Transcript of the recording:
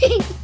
Peace.